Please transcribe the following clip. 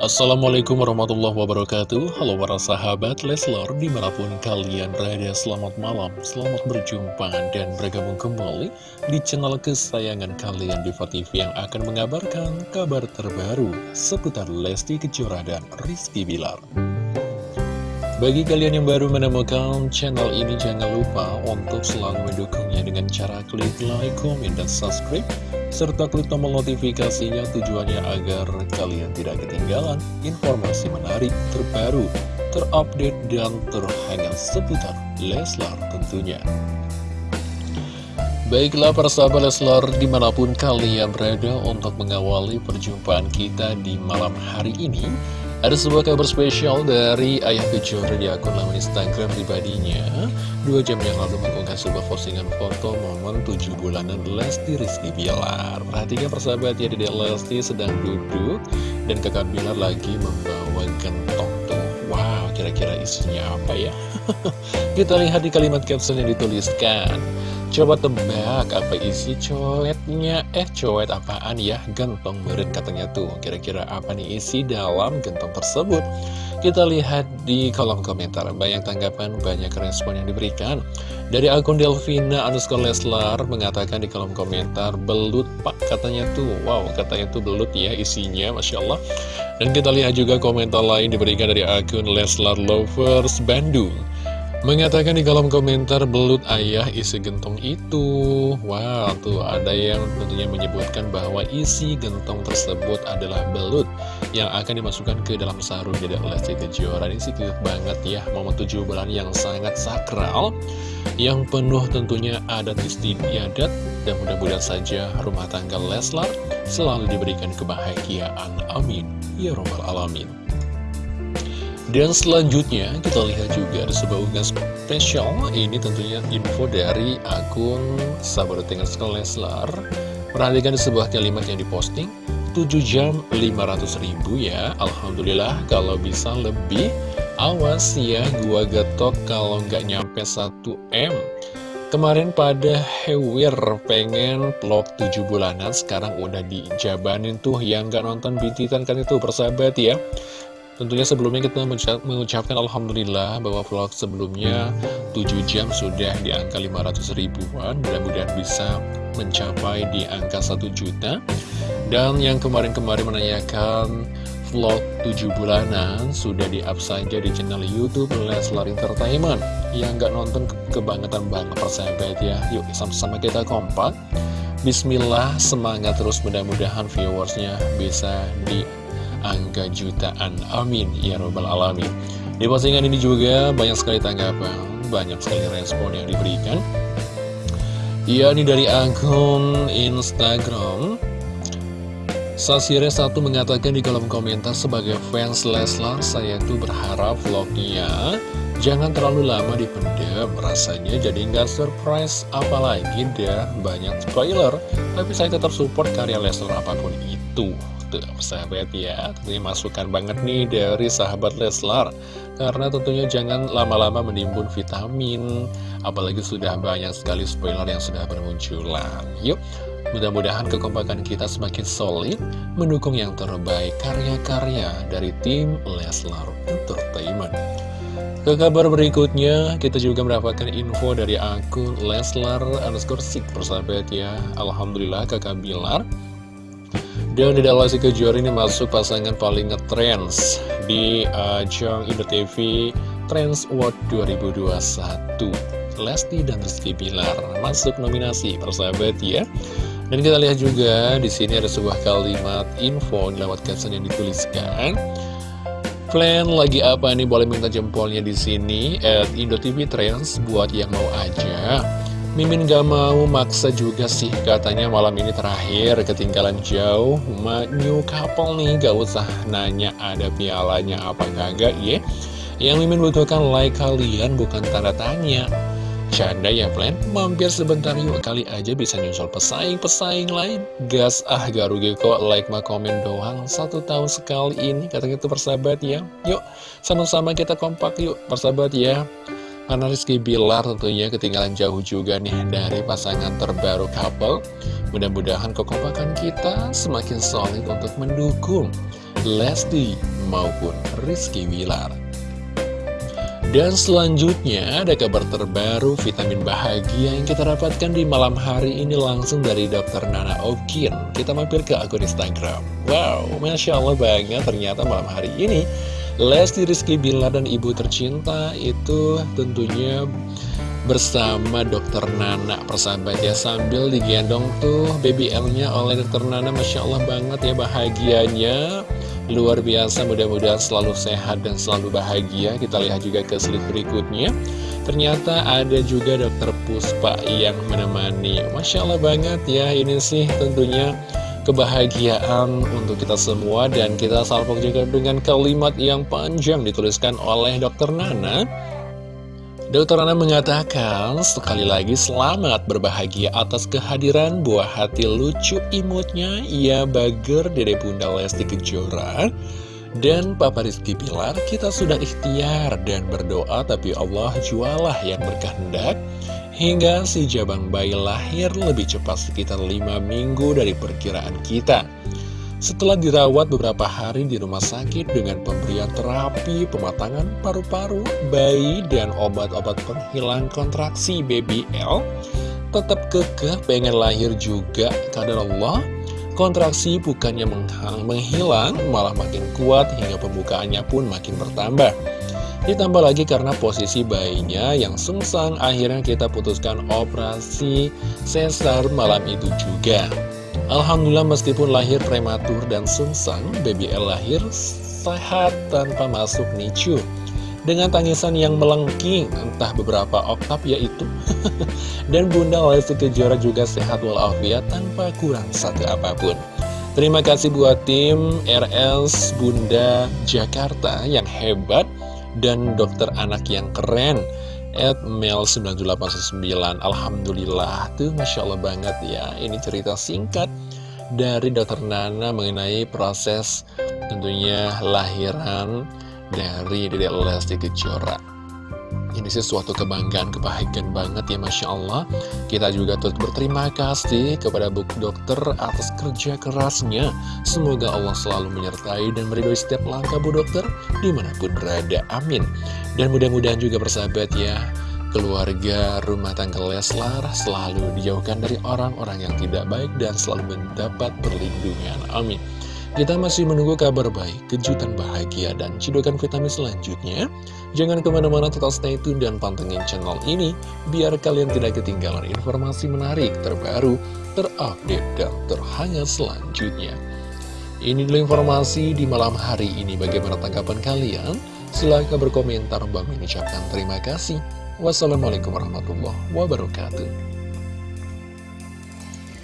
Assalamualaikum warahmatullahi wabarakatuh. Halo para sahabat Leslor Di mana pun kalian berada Selamat malam, selamat berjumpa Dan bergabung kembali Di channel kesayangan kalian Diva TV Yang akan mengabarkan kabar terbaru Seputar Lesti Kejora dan Rizky Bilar. Bagi kalian yang baru menemukan channel ini, jangan lupa untuk selalu mendukungnya dengan cara klik like, komen, dan subscribe, serta klik tombol notifikasinya tujuannya agar kalian tidak ketinggalan informasi menarik, terbaru, terupdate, dan terhangat seputar Leslar tentunya. Baiklah persahabat Leslar di mana pun kalian berada untuk mengawali perjumpaan kita di malam hari ini ada sebuah kabar spesial dari Ayah Kejora di akun laman Instagram pribadinya. Dua jam yang lalu mengunggah sebuah postingan foto momen 7 bulanan Lesti Rizky Bilar. Perhatikan persahabat ya Dede Lesti sedang duduk Dan kakak Bilar lagi membawa gentong tuh. Wow kira-kira isinya apa ya? Kita lihat di kalimat caption yang dituliskan Coba tebak apa isi coetnya Eh coet apaan ya? Gentong meren katanya tuh. Kira-kira apa nih isi dalam gentong tersebut? Kita lihat di kolom komentar. Banyak tanggapan, banyak respon yang diberikan. Dari akun Delvina underscore Leslar Mengatakan di kolom komentar Belut pak katanya tuh. Wow katanya tuh belut ya isinya Masya Allah. Dan kita lihat juga komentar lain diberikan dari akun Leslar Lovers Bandung Mengatakan di kolom komentar belut ayah isi gentong itu. Wow tuh ada yang tentunya menyebutkan bahwa isi gentong tersebut adalah belut Yang akan dimasukkan ke dalam sarung. Dedek Lesti Kejora Ini sih cute banget ya Momen tujuh bulan yang sangat sakral Yang penuh tentunya adat istiadat Dan mudah-mudahan saja rumah tangga Leslar Selalu diberikan kebahagiaan. Amin. Ya Robbal Alamin dan selanjutnya kita lihat juga ada sebuah unggahan spesial. Ini tentunya info dari akun Sahabat Tinggal Leslar. Perhatikan sebuah kalimat yang diposting 7 jam 500 ribu ya Alhamdulillah. Kalau bisa lebih Awas ya gua getok kalau nggak nyampe 1M Kemarin pada Hewir pengen vlog 7 bulanan Sekarang udah dijabanin tuh. Yang nggak nonton bintitan kan itu persahabat ya Tentunya sebelumnya kita mengucapkan Alhamdulillah bahwa vlog sebelumnya 7 jam sudah di angka 500 ribuan. Mudah-mudahan bisa mencapai di angka 1 juta. Dan yang kemarin-kemarin menanyakan vlog 7 bulanan sudah di-up saja di channel Youtube Leslar Entertainment. Yang nggak nonton kebangetan banget persahabat ya. Yuk sama-sama kita kompak. Bismillah semangat terus. Mudah-mudahan viewersnya bisa di angka jutaan. Amin. Ya Robbal Alamin. Di postingan ini juga banyak sekali tanggapan, banyak sekali respon yang diberikan. Ya, ini dari akun Instagram. Sasire satu mengatakan di kolom komentar sebagai fans Leslar, saya tuh berharap vlognya jangan terlalu lama dipendam, rasanya jadi nggak surprise, apalagi dia banyak spoiler. Tapi saya tetap support karya Leslar apa pun itu tuh sahabat ya. Tentunya masukan banget nih dari sahabat Leslar. Karena tentunya jangan lama-lama menimbun vitamin Apalagi sudah banyak sekali spoiler yang sudah bermunculan. Yuk Mudah-mudahan kekompakan kita semakin solid Mendukung yang terbaik karya-karya dari tim Leslar Entertainment. Ke kabar berikutnya, kita juga mendapatkan info dari akun Leslar underscore Sik persahabat ya. Alhamdulillah kakak Bilar dan di dalam Kejora ini masuk pasangan paling ngetrends di ajang uh, Indo TV Trends Award 2021. Lesti dan Rizky Bilar masuk nominasi persahabat ya. Dan kita lihat juga di sini ada sebuah kalimat info lewat caption yang dituliskan. Plan lagi apa nih? Boleh minta jempolnya di sini at Indo TV Trends buat yang mau aja. Mimin gak mau maksa juga sih. Katanya malam ini terakhir ketinggalan jauh. New couple nih. Gak usah nanya ada pialanya apa enggak ya Yang Mimin butuhkan like kalian bukan tanda tanya. Canda ya plan, mampir sebentar yuk. Kali aja bisa nyusul pesaing-pesaing lain. Gas ah gak rugi kok like ma komen doang. Satu tahun sekali ini katanya itu persahabat ya. Yuk sama-sama kita kompak yuk persahabat ya karena Rizky Bilar tentunya ketinggalan jauh juga nih dari pasangan terbaru couple. Mudah-mudahan kekompakan kita semakin solid untuk mendukung Lesti maupun Rizky Wilar. Dan selanjutnya ada kabar terbaru vitamin bahagia yang kita dapatkan di malam hari ini langsung dari Dr. Nana Okin. Kita mampir ke akun Instagram. Wow, Masya Allah banget ternyata malam hari ini Lesti Rizky Bilar dan ibu tercinta itu tentunya bersama dokter Nana persahabat ya sambil digendong tuh baby L-nya oleh dokter Nana Masya Allah banget ya bahagianya Luar biasa, mudah-mudahan selalu sehat dan selalu bahagia. Kita lihat juga ke slide berikutnya. Ternyata ada juga dokter Puspa yang menemani. Masya Allah banget ya, ini sih tentunya kebahagiaan untuk kita semua. Dan kita salpok juga dengan kalimat yang panjang dituliskan oleh dokter Nana. Dokter Ana mengatakan, sekali lagi selamat berbahagia atas kehadiran buah hati lucu imutnya, ia bager Dede Bunda Lesti Kejora. Dan Papa Rizky Pilar, kita sudah ikhtiar dan berdoa, tapi Allah jualah yang berkehendak. Hingga si jabang bayi lahir lebih cepat sekitar 5 minggu dari perkiraan kita. Setelah dirawat beberapa hari di rumah sakit dengan pemberian terapi pematangan paru-paru, bayi, dan obat-obat penghilang kontraksi BBL, tetap kekeh pengen lahir juga karena Allah. Kontraksi bukannya menghilang, malah makin kuat hingga pembukaannya pun makin bertambah. Ditambah lagi karena posisi bayinya yang sungsang, akhirnya kita putuskan operasi sesar malam itu juga. Alhamdulillah meskipun lahir prematur dan sungsang, baby L lahir sehat tanpa masuk NICU. Dengan tangisan yang melengking, entah beberapa oktav yaitu. dan Bunda Lesti Kejora juga sehat walafiat tanpa kurang satu apa pun. Terima kasih buat tim RS Bunda Jakarta yang hebat dan dokter anak yang keren at Mel9899 Alhamdulillah tuh Masya Allah banget ya Ini cerita singkat dari dokter Nana mengenai proses tentunya lahiran dari Dede Lesti Kejora. Ini sesuatu kebanggaan, kebahagiaan banget ya Masya Allah. Kita juga turut berterima kasih kepada Bu Dokter atas kerja kerasnya. Semoga Allah selalu menyertai dan meridoi setiap langkah Bu Dokter Di mana pun berada, amin. Dan mudah-mudahan juga bersahabat ya Keluarga rumah tangga Leslar selalu dijauhkan dari orang-orang yang tidak baik dan selalu mendapat perlindungan. Amin. Kita masih menunggu kabar baik, kejutan bahagia, dan cidukan vitamin selanjutnya. Jangan ke mana-mana tetap stay tune dan pantengin channel ini, biar kalian tidak ketinggalan informasi menarik, terbaru, terupdate, dan terhangat selanjutnya. Ini dulu informasi di malam hari ini. Bagaimana tanggapan kalian? Silahkan berkomentar. Bang mengucapkan terima kasih. Wassalamualaikum warahmatullahi wabarakatuh.